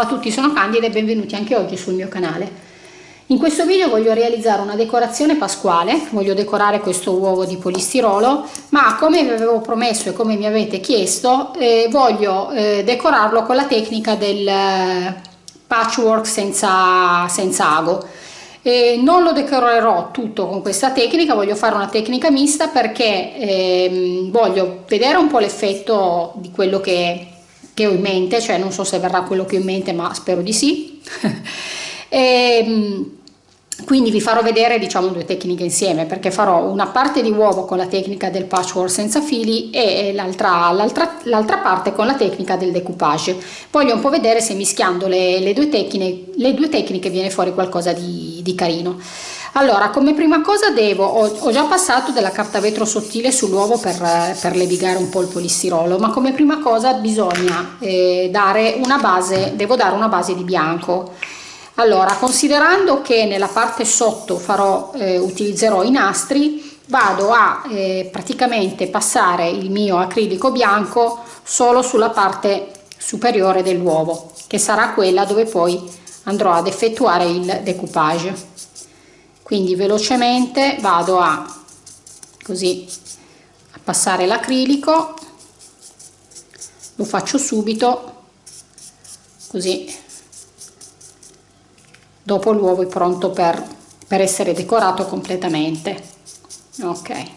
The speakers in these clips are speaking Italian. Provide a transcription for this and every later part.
Ciao a tutti, sono Candida e benvenuti anche oggi sul mio canale. In questo video voglio realizzare una decorazione pasquale, voglio decorare questo uovo di polistirolo, ma come vi avevo promesso e come mi avete chiesto, eh, voglio eh, decorarlo con la tecnica del eh, patchwork senza, senza ago. E non lo decorerò tutto con questa tecnica, voglio fare una tecnica mista perché ehm, voglio vedere un po' l'effetto di quello che che ho in mente, cioè non so se verrà quello che ho in mente ma spero di sì. e, ehm, quindi vi farò vedere diciamo due tecniche insieme perché farò una parte di uovo con la tecnica del patchwork senza fili e l'altra parte con la tecnica del decoupage voglio un po' vedere se mischiando le, le, due, tecniche, le due tecniche viene fuori qualcosa di, di carino allora come prima cosa devo ho, ho, già passato della carta vetro sottile sull'uovo per, per levigare un po' il polistirolo ma come prima cosa bisogna eh, dare una base devo dare una base di bianco. Allora considerando che nella parte sotto farò eh, utilizzerò i nastri vado a eh, praticamente passare il mio acrilico bianco solo sulla parte superiore dell'uovo che sarà quella dove poi andrò ad effettuare il decoupage quindi velocemente vado a così a passare l'acrilico lo faccio subito così dopo l'uovo è pronto per, per essere decorato completamente. Ok.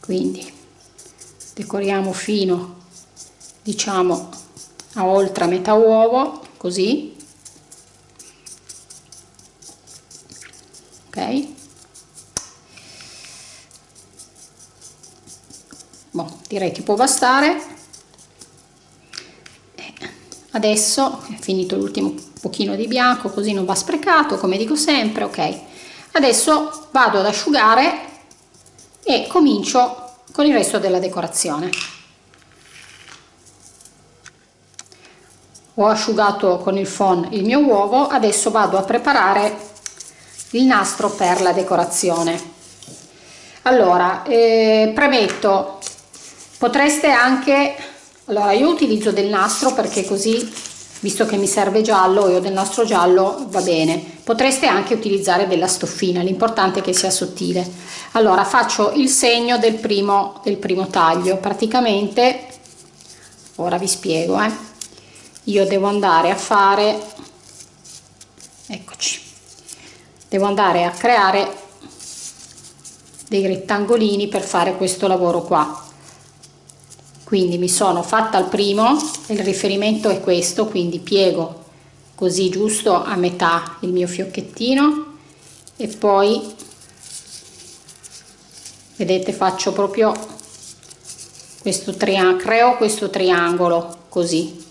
Quindi decoriamo fino diciamo a oltre metà uovo così ok? Boh, direi che può bastare. Adesso è finito l'ultimo pochino di bianco così non va sprecato come dico sempre ok? Adesso vado ad asciugare e comincio con il resto della decorazione. Ho asciugato con il phon il mio uovo adesso vado a preparare il nastro per la decorazione. Allora eh, premetto potreste anche allora io utilizzo del nastro perché così visto che mi serve giallo io del nastro giallo va bene. Potreste anche utilizzare della stoffina l'importante è che sia sottile. Allora faccio il segno del primo del primo taglio. Praticamente ora vi spiego eh. io devo andare a fare eccoci devo andare a creare dei rettangolini per fare questo lavoro qua. Quindi mi sono fatta il primo il riferimento è questo quindi piego così giusto a metà il mio fiocchettino e poi vedete faccio proprio questo triangolo creo questo triangolo così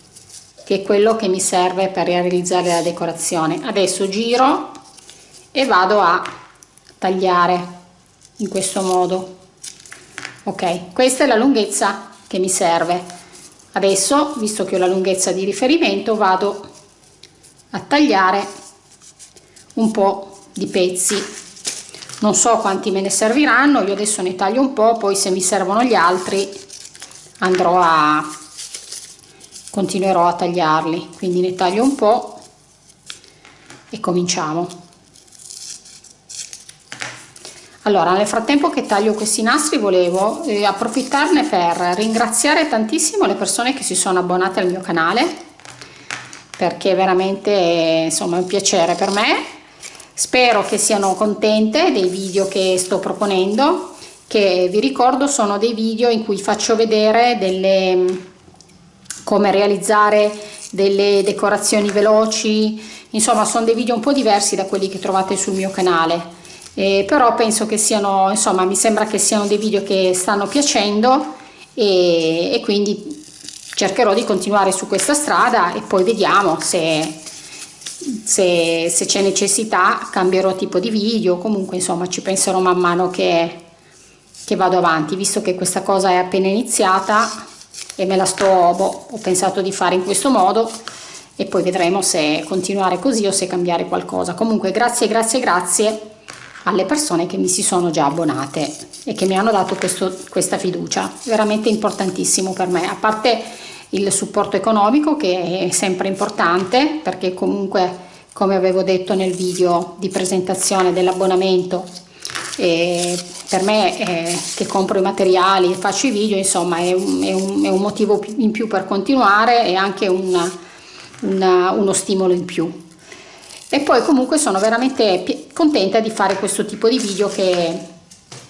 che è quello che mi serve per realizzare la decorazione. Adesso giro e vado a tagliare in questo modo. Ok questa è la lunghezza che mi serve. Adesso visto che ho la lunghezza di riferimento vado a tagliare un po di pezzi. Non so quanti me ne serviranno io adesso ne taglio un po poi se mi servono gli altri andrò a continuerò a tagliarli. Quindi ne taglio un po e cominciamo allora nel frattempo che taglio questi nastri volevo eh, approfittarne per ringraziare tantissimo le persone che si sono abbonate al mio canale perché veramente insomma è un piacere per me. Spero che siano contente dei video che sto proponendo che vi ricordo sono dei video in cui faccio vedere delle come realizzare delle decorazioni veloci insomma sono dei video un po' diversi da quelli che trovate sul mio canale eh, però penso che siano insomma mi sembra che siano dei video che stanno piacendo e, e quindi cercherò di continuare su questa strada e poi vediamo se se, se c'è necessità cambierò tipo di video comunque insomma ci penserò man mano che, che vado avanti. Visto che questa cosa è appena iniziata e me la sto boh, ho pensato di fare in questo modo e poi vedremo se continuare così o se cambiare qualcosa. Comunque grazie grazie grazie alle persone che mi si sono già abbonate e che mi hanno dato questo, questa fiducia, veramente importantissimo per me, a parte il supporto economico che è sempre importante perché comunque come avevo detto nel video di presentazione dell'abbonamento eh, per me eh, che compro i materiali e faccio i video insomma è un, è un, è un motivo in più per continuare e anche una, una, uno stimolo in più e poi comunque sono veramente contenta di fare questo tipo di video che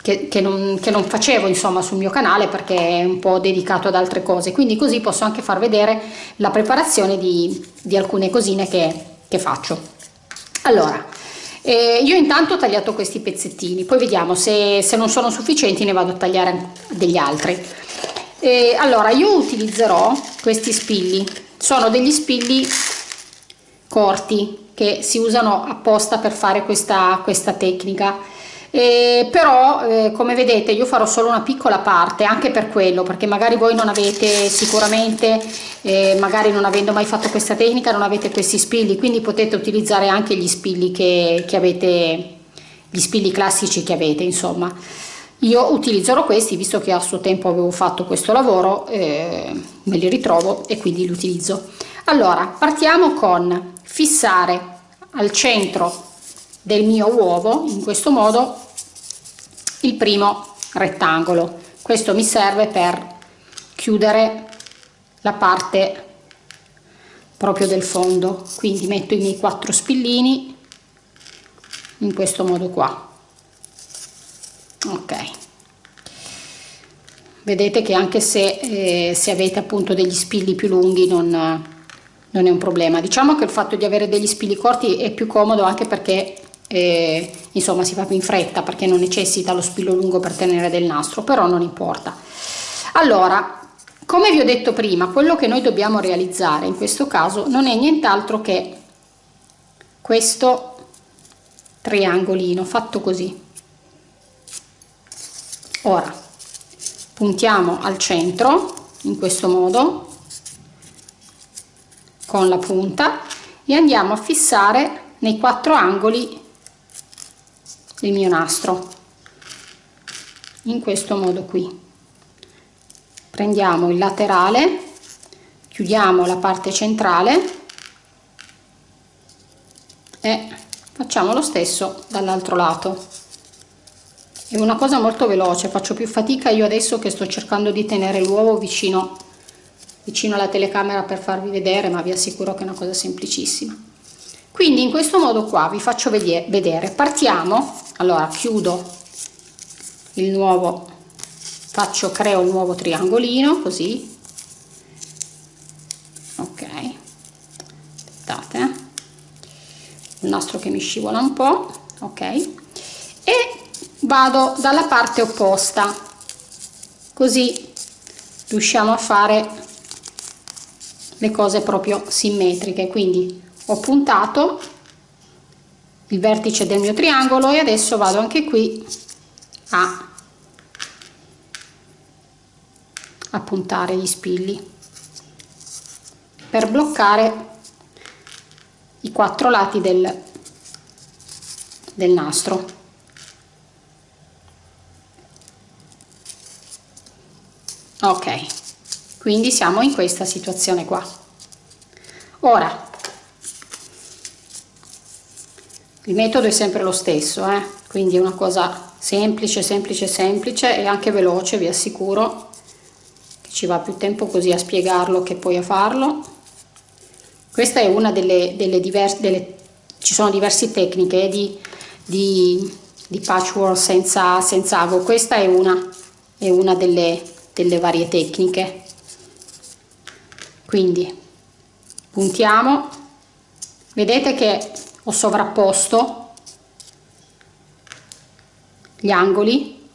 che, che, non, che, non, facevo insomma sul mio canale perché è un po' dedicato ad altre cose. Quindi così posso anche far vedere la preparazione di, di alcune cosine che, che faccio. Allora eh, io intanto ho tagliato questi pezzettini poi vediamo se, se, non sono sufficienti ne vado a tagliare degli altri. Eh, allora io utilizzerò questi spilli. Sono degli spilli corti che si usano apposta per fare questa, questa tecnica. Eh, però eh, come vedete io farò solo una piccola parte anche per quello perché magari voi non avete sicuramente eh, magari non avendo mai fatto questa tecnica non avete questi spilli quindi potete utilizzare anche gli spilli che, che avete gli spilli classici che avete insomma. Io utilizzerò questi visto che a suo tempo avevo fatto questo lavoro eh, me li ritrovo e quindi li utilizzo. Allora partiamo con fissare al centro del mio uovo in questo modo il primo rettangolo. Questo mi serve per chiudere la parte proprio del fondo. Quindi metto i miei quattro spillini in questo modo qua. Ok. Vedete che anche se, eh, se avete appunto degli spilli più lunghi non, non è un problema. Diciamo che il fatto di avere degli spilli corti è più comodo anche perché eh, insomma si fa più in fretta perché non necessita lo spillo lungo per tenere del nastro però non importa. Allora come vi ho detto prima quello che noi dobbiamo realizzare in questo caso non è nient'altro che questo triangolino fatto così. Ora puntiamo al centro in questo modo con la punta e andiamo a fissare nei quattro angoli il mio nastro in questo modo qui. Prendiamo il laterale chiudiamo la parte centrale e facciamo lo stesso dall'altro lato. È una cosa molto veloce faccio più fatica io adesso che sto cercando di tenere l'uovo vicino vicino alla telecamera per farvi vedere ma vi assicuro che è una cosa semplicissima. Quindi in questo modo qua vi faccio vedere. Partiamo. Allora chiudo il nuovo faccio creo un nuovo triangolino così. Ok. Aspettate eh. il nastro che mi scivola un po. Ok. E vado dalla parte opposta. Così riusciamo a fare le cose proprio simmetriche. Quindi ho puntato il vertice del mio triangolo e adesso vado anche qui a, a puntare gli spilli per bloccare i quattro lati del, del nastro. Ok quindi siamo in questa situazione qua. Ora il metodo è sempre lo stesso eh? quindi è una cosa semplice semplice semplice e anche veloce vi assicuro. Che ci va più tempo così a spiegarlo che poi a farlo. Questa è una delle, delle diverse delle, ci sono diverse tecniche eh, di, di, di patchwork senza, senza ago questa è una, è una delle, delle varie tecniche quindi puntiamo. Vedete che ho sovrapposto gli angoli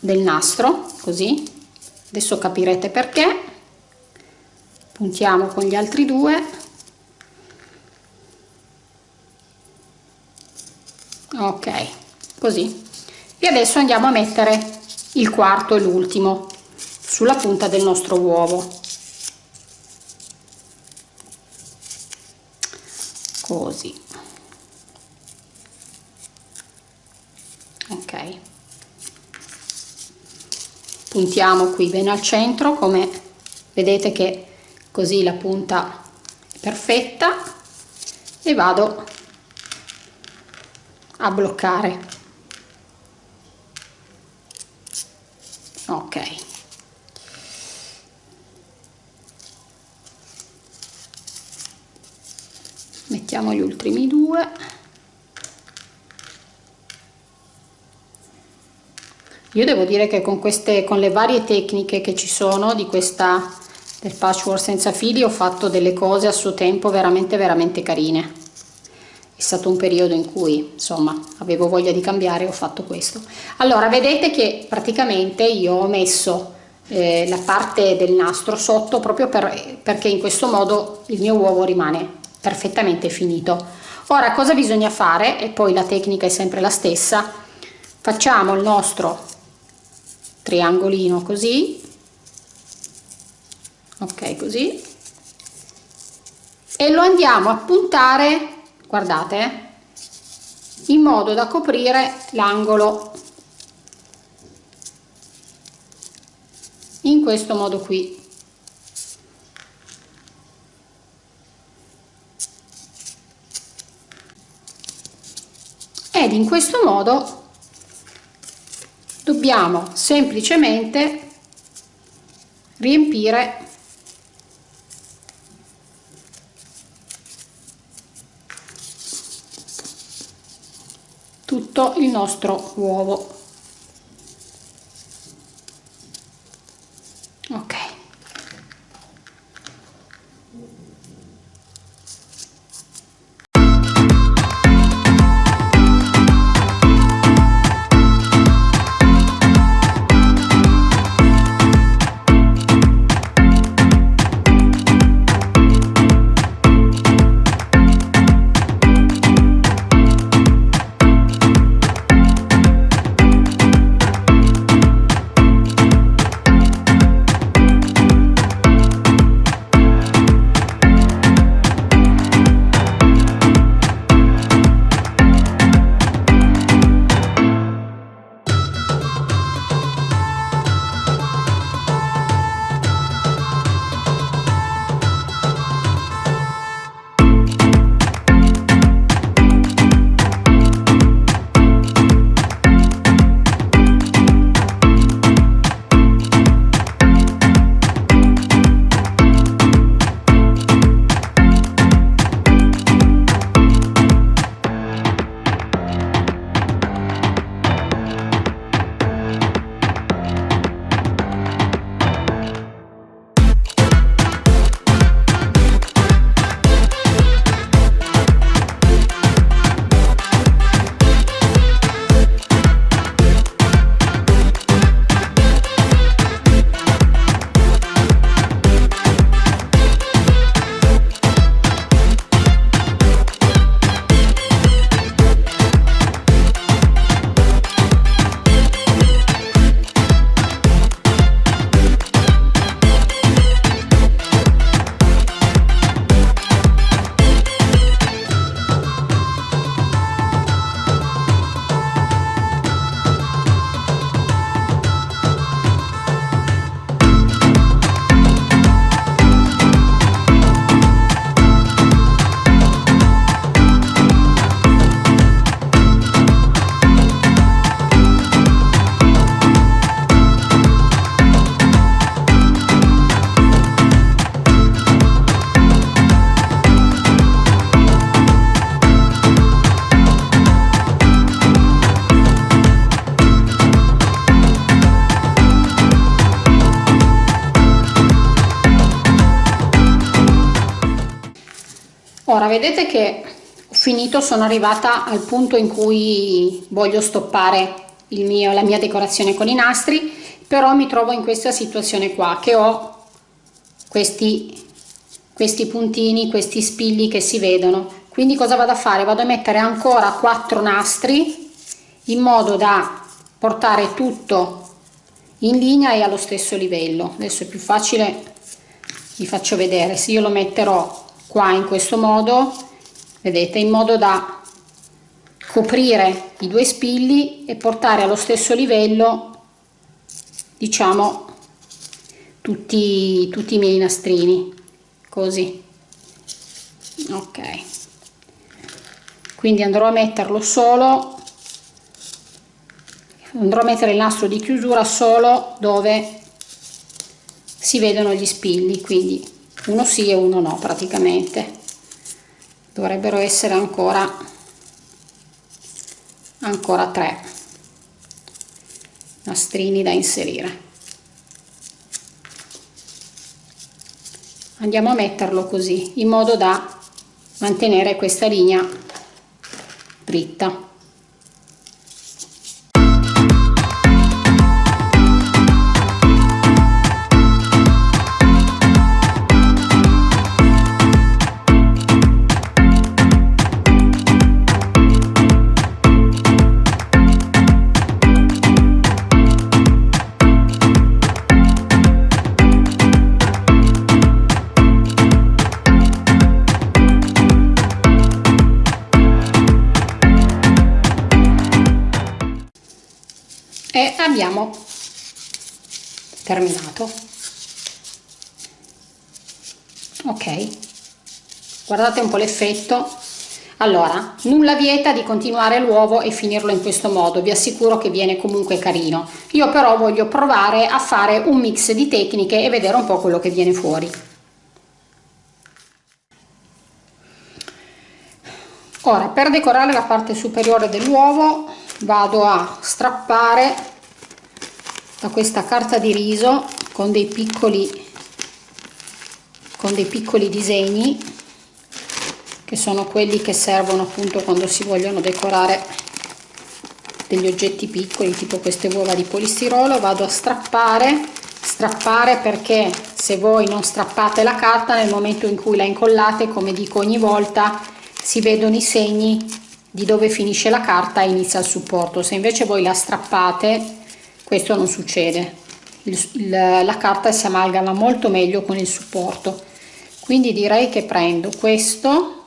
del nastro così. Adesso capirete perché. Puntiamo con gli altri due. Ok così. E adesso andiamo a mettere il quarto e l'ultimo sulla punta del nostro uovo. Così. Ok. Puntiamo qui bene al centro come vedete che così la punta è perfetta. E vado a bloccare ok mettiamo gli ultimi due. Io devo dire che con queste con le varie tecniche che ci sono di questa del patchwork senza fili ho fatto delle cose a suo tempo veramente veramente carine. È stato un periodo in cui insomma avevo voglia di cambiare ho fatto questo. Allora vedete che praticamente io ho messo eh, la parte del nastro sotto proprio per, perché in questo modo il mio uovo rimane perfettamente finito. Ora cosa bisogna fare? E poi la tecnica è sempre la stessa. Facciamo il nostro triangolino così. Ok così. E lo andiamo a puntare guardate eh, in modo da coprire l'angolo. In questo modo qui ed in questo modo dobbiamo semplicemente riempire tutto il nostro uovo vedete che ho finito sono arrivata al punto in cui voglio stoppare mio, la mia decorazione con i nastri però mi trovo in questa situazione qua che ho questi questi puntini questi spilli che si vedono. Quindi cosa vado a fare? Vado a mettere ancora quattro nastri in modo da portare tutto in linea e allo stesso livello. Adesso è più facile vi faccio vedere. Se io lo metterò qua in questo modo vedete in modo da coprire i due spilli e portare allo stesso livello diciamo tutti, tutti i miei nastrini così. Ok. Quindi andrò a metterlo solo andrò a mettere il nastro di chiusura solo dove si vedono gli spilli quindi uno sì e uno no praticamente. Dovrebbero essere ancora ancora tre nastrini da inserire. Andiamo a metterlo così in modo da mantenere questa linea dritta abbiamo terminato. Ok. Guardate un po l'effetto. Allora nulla vieta di continuare l'uovo e finirlo in questo modo. Vi assicuro che viene comunque carino. Io però voglio provare a fare un mix di tecniche e vedere un po quello che viene fuori. Ora per decorare la parte superiore dell'uovo vado a strappare da questa carta di riso con dei piccoli con dei piccoli disegni che sono quelli che servono appunto quando si vogliono decorare degli oggetti piccoli tipo queste uova di polistirolo. Vado a strappare strappare perché se voi non strappate la carta nel momento in cui la incollate come dico ogni volta si vedono i segni di dove finisce la carta e inizia il supporto. Se invece voi la strappate questo non succede. Il, il, la carta si amalgama molto meglio con il supporto. Quindi direi che prendo questo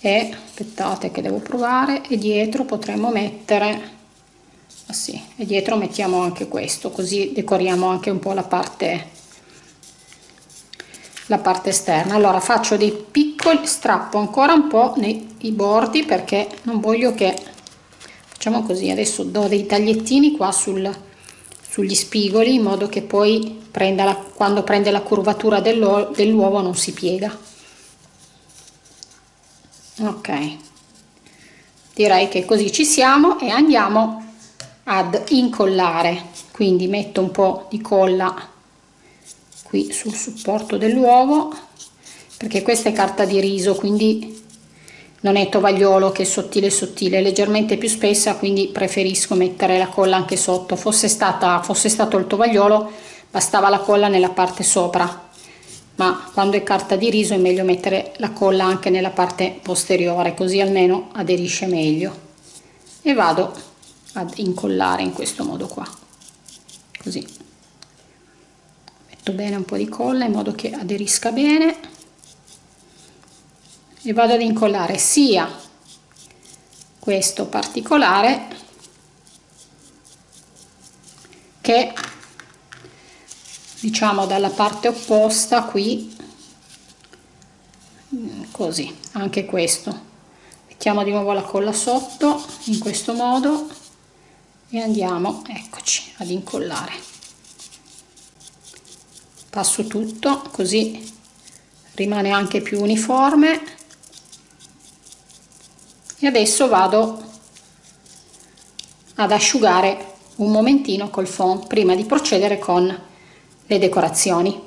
e aspettate che devo provare e dietro potremmo mettere ah sì, e dietro mettiamo anche questo così decoriamo anche un po la parte la parte esterna. Allora faccio dei piccoli strappo ancora un po nei bordi perché non voglio che facciamo così. Adesso do dei tagliettini qua sul, sugli spigoli in modo che poi prenda la, quando prende la curvatura dell'uovo non si piega. Ok. Direi che così ci siamo e andiamo ad incollare. Quindi metto un po di colla qui sul supporto dell'uovo perché questa è carta di riso quindi non è tovagliolo che è sottile sottile, è leggermente più spessa quindi preferisco mettere la colla anche sotto, fosse, stata, fosse stato il tovagliolo bastava la colla nella parte sopra. Ma quando è carta di riso è meglio mettere la colla anche nella parte posteriore così almeno aderisce meglio. E vado ad incollare in questo modo qua. Così. Metto bene un po' di colla in modo che aderisca bene e vado ad incollare sia questo particolare che diciamo dalla parte opposta qui così anche questo. Mettiamo di nuovo la colla sotto in questo modo e andiamo eccoci ad incollare. Passo tutto così rimane anche più uniforme e adesso vado ad asciugare un momentino col fond prima di procedere con le decorazioni.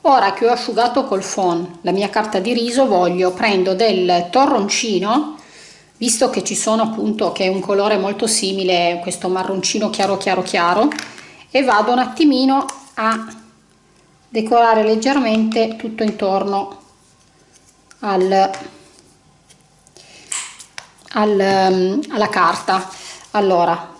Ora che ho asciugato col fond la mia carta di riso voglio prendo del torroncino visto che ci sono appunto che è un colore molto simile questo marroncino chiaro chiaro chiaro e vado un attimino a decorare leggermente tutto intorno al, al, ehm, alla carta. Allora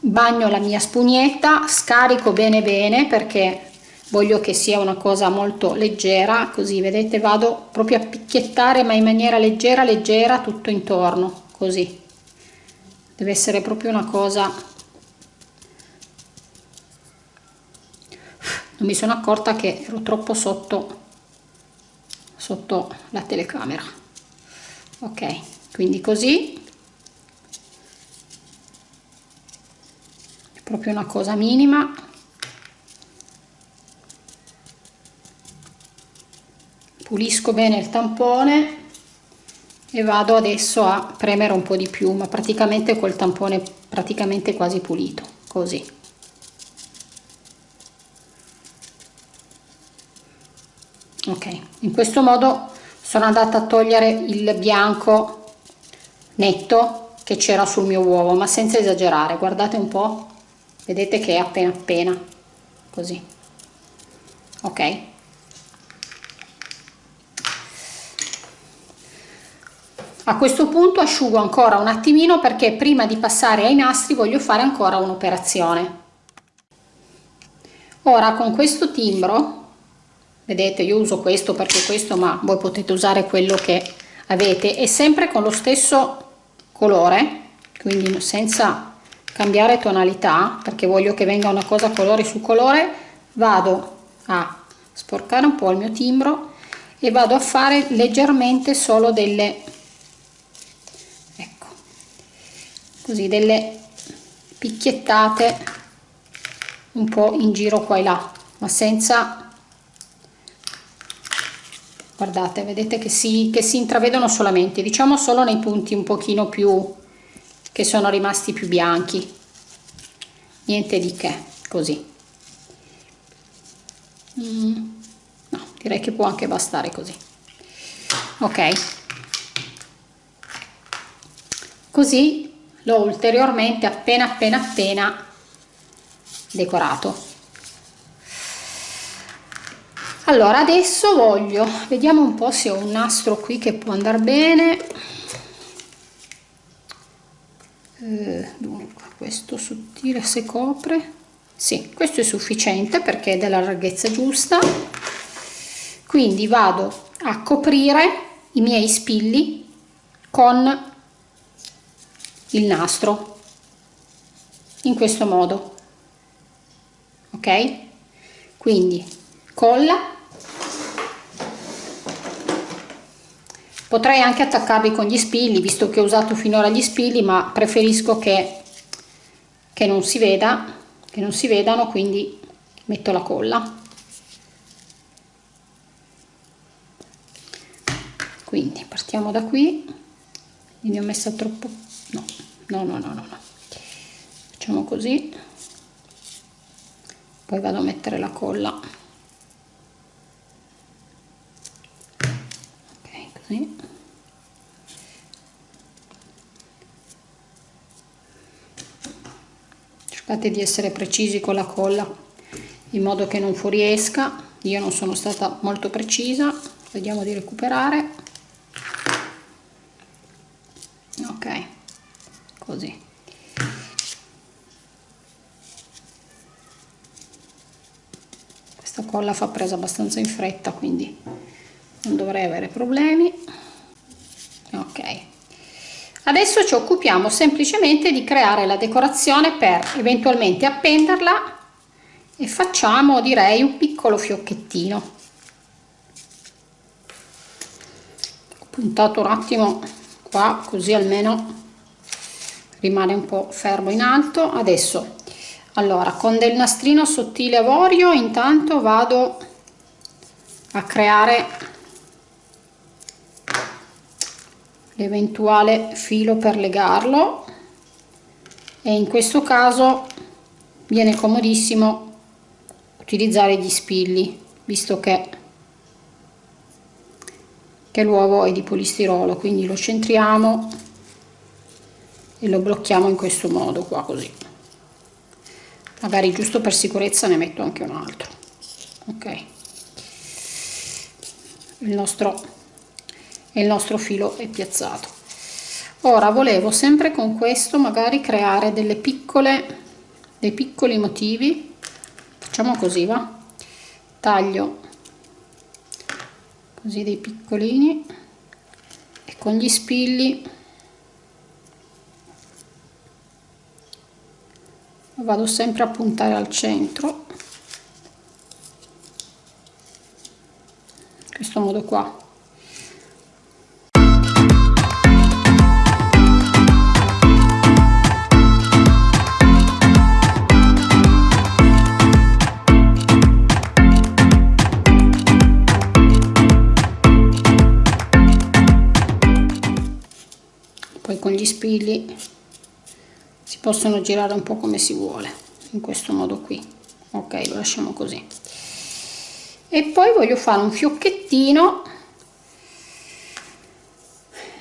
bagno la mia spugnetta scarico bene bene perché voglio che sia una cosa molto leggera così vedete vado proprio a picchiettare ma in maniera leggera leggera tutto intorno così. Deve essere proprio una cosa non mi sono accorta che ero troppo sotto sotto la telecamera. Ok quindi così. È proprio una cosa minima. Pulisco bene il tampone e vado adesso a premere un po' di più ma praticamente col tampone praticamente quasi pulito così ok in questo modo sono andata a togliere il bianco netto che c'era sul mio uovo ma senza esagerare. Guardate un po. Vedete che è appena appena così. Ok. A questo punto asciugo ancora un attimino perché prima di passare ai nastri voglio fare ancora un'operazione. Ora con questo timbro vedete io uso questo perché questo ma voi potete usare quello che avete. E sempre con lo stesso colore quindi senza cambiare tonalità perché voglio che venga una cosa colore su colore vado a sporcare un po' il mio timbro e vado a fare leggermente solo delle ecco così delle picchiettate un po' in giro qua e là ma senza guardate vedete che si, che si intravedono solamente diciamo solo nei punti un pochino più che sono rimasti più bianchi. Niente di che così. Mm, no direi che può anche bastare così. Ok. Così l'ho ulteriormente appena appena appena decorato allora adesso voglio vediamo un po se ho un nastro qui che può andare bene. Eh, dunque questo sottile se copre. Sì questo è sufficiente perché è della larghezza giusta. Quindi vado a coprire i miei spilli con il nastro in questo modo. Ok? Quindi colla. Potrei anche attaccarli con gli spilli visto che ho usato finora gli spilli ma preferisco che, che non si veda che non si vedano quindi metto la colla. Quindi partiamo da qui. Ne ho messa troppo no no no no no, no. facciamo così. Poi vado a mettere la colla così cercate di essere precisi con la colla in modo che non fuoriesca. Io non sono stata molto precisa. Vediamo di recuperare. Ok così. Questa colla fa presa abbastanza in fretta quindi non dovrei avere problemi. Ok. Adesso ci occupiamo semplicemente di creare la decorazione per eventualmente appenderla e facciamo direi un piccolo fiocchettino. Ho puntato un attimo qua così almeno rimane un po' fermo in alto. Adesso allora con del nastrino sottile avorio intanto vado a creare l'eventuale filo per legarlo. E in questo caso viene comodissimo utilizzare gli spilli visto che, che l'uovo è di polistirolo quindi lo centriamo e lo blocchiamo in questo modo qua così. Magari giusto per sicurezza ne metto anche un altro. Ok. Il nostro il nostro filo è piazzato. Ora volevo sempre con questo magari creare delle piccole dei piccoli motivi. Facciamo così va? Taglio così dei piccolini e con gli spilli vado sempre a puntare al centro. Questo modo qua spilli si possono girare un po' come si vuole in questo modo qui. Ok lo lasciamo così. E poi voglio fare un fiocchettino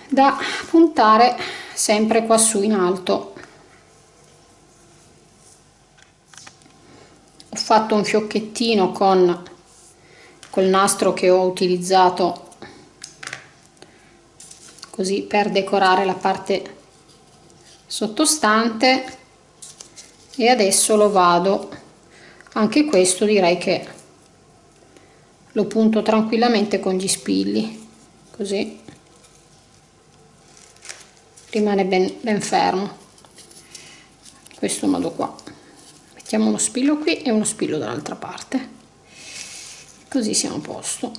da puntare sempre qua su in alto. Ho fatto un fiocchettino con col nastro che ho utilizzato così per decorare la parte sottostante e adesso lo vado. Anche questo direi che lo punto tranquillamente con gli spilli così rimane ben, ben fermo. In questo modo qua. Mettiamo uno spillo qui e uno spillo dall'altra parte. Così siamo a posto.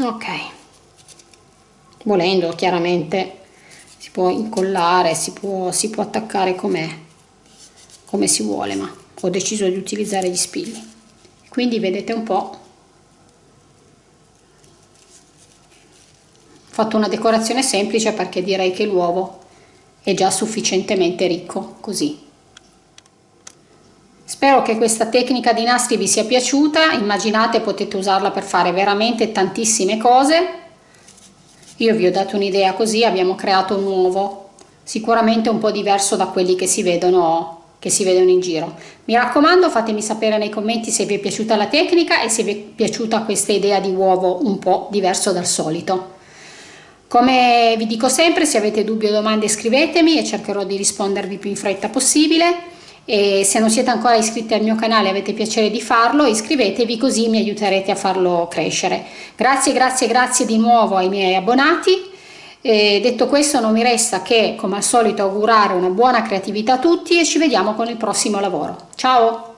Ok volendo chiaramente si può incollare si può, si può attaccare come come si vuole ma ho deciso di utilizzare gli spilli. Quindi vedete un po' ho fatto una decorazione semplice perché direi che l'uovo è già sufficientemente ricco così. Spero che questa tecnica di nastri vi sia piaciuta, immaginate potete usarla per fare veramente tantissime cose. Io vi ho dato un'idea così, abbiamo creato un uovo, sicuramente un po' diverso da quelli che si vedono che si vedono in giro. Mi raccomando fatemi sapere nei commenti se vi è piaciuta la tecnica e se vi è piaciuta questa idea di uovo un po' diverso dal solito. Come vi dico sempre se avete dubbi o domande scrivetemi e cercherò di rispondervi più in fretta possibile e se non siete ancora iscritti al mio canale avete piacere di farlo iscrivetevi così mi aiuterete a farlo crescere. Grazie, grazie, grazie di nuovo ai miei abbonati e detto questo non mi resta che come al solito augurare una buona creatività a tutti e ci vediamo con il prossimo lavoro. Ciao!